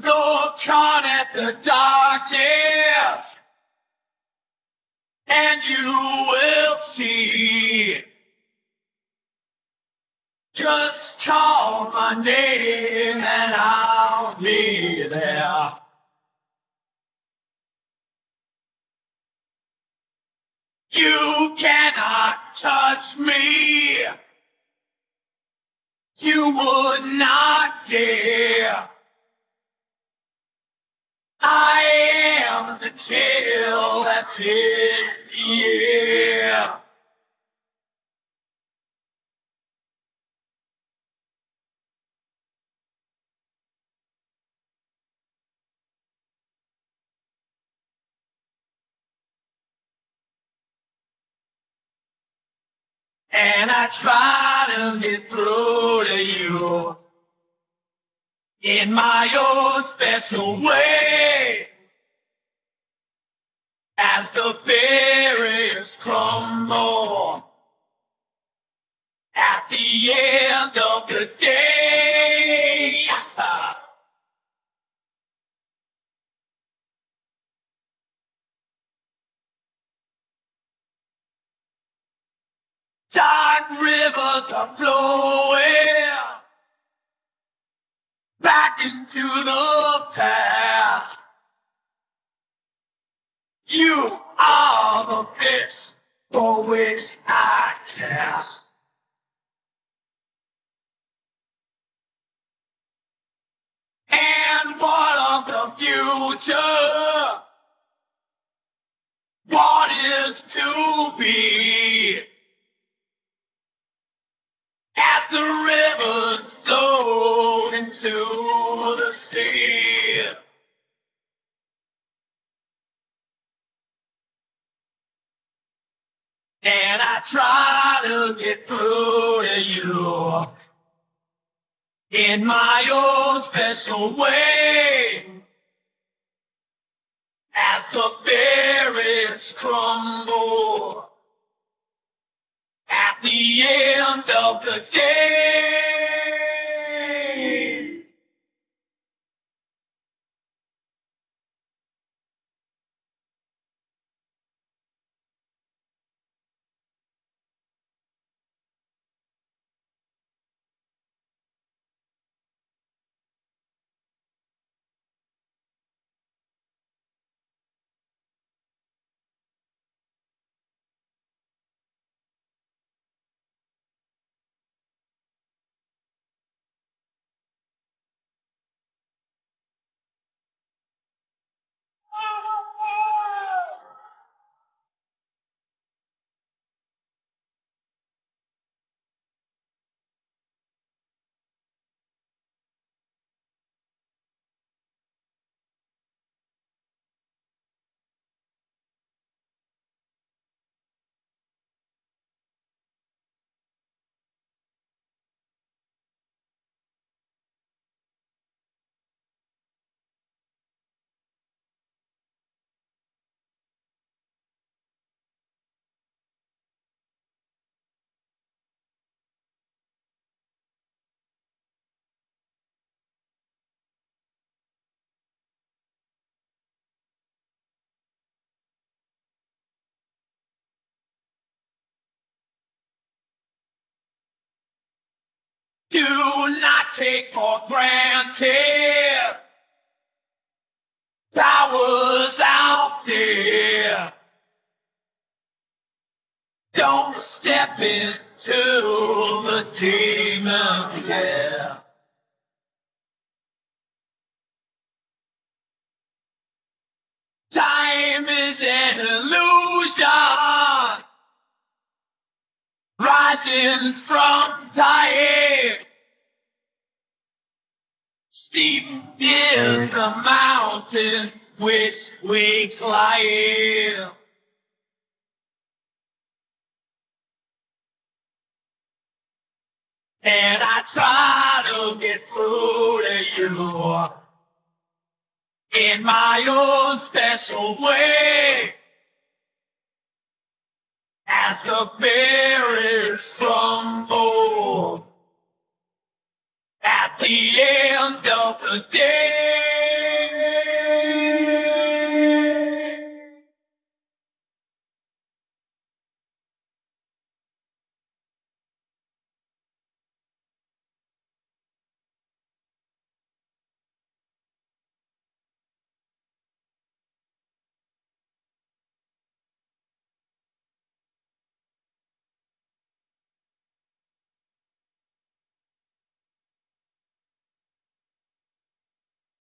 Look on at the darkness, and you will see. Just call my name and I'll be there. You cannot touch me. You would not dare. I am the chill that's in the air. And I try to get through to you in my own special way. As the barriers crumble at the end of the day. Dark rivers are flowing back into the past. You are the fish for which I cast. And what of the future? What is to be? As the rivers flow into the sea. And I try to get through to you in my own special way. As the barriers crumble at the end the day. Do not take for granted powers out there. Don't step into the demon's lair. Time is an illusion rising from time. Steep is the mountain which we climb. And I try to get through to you in my own special way. As the berries crumble at the end of the day.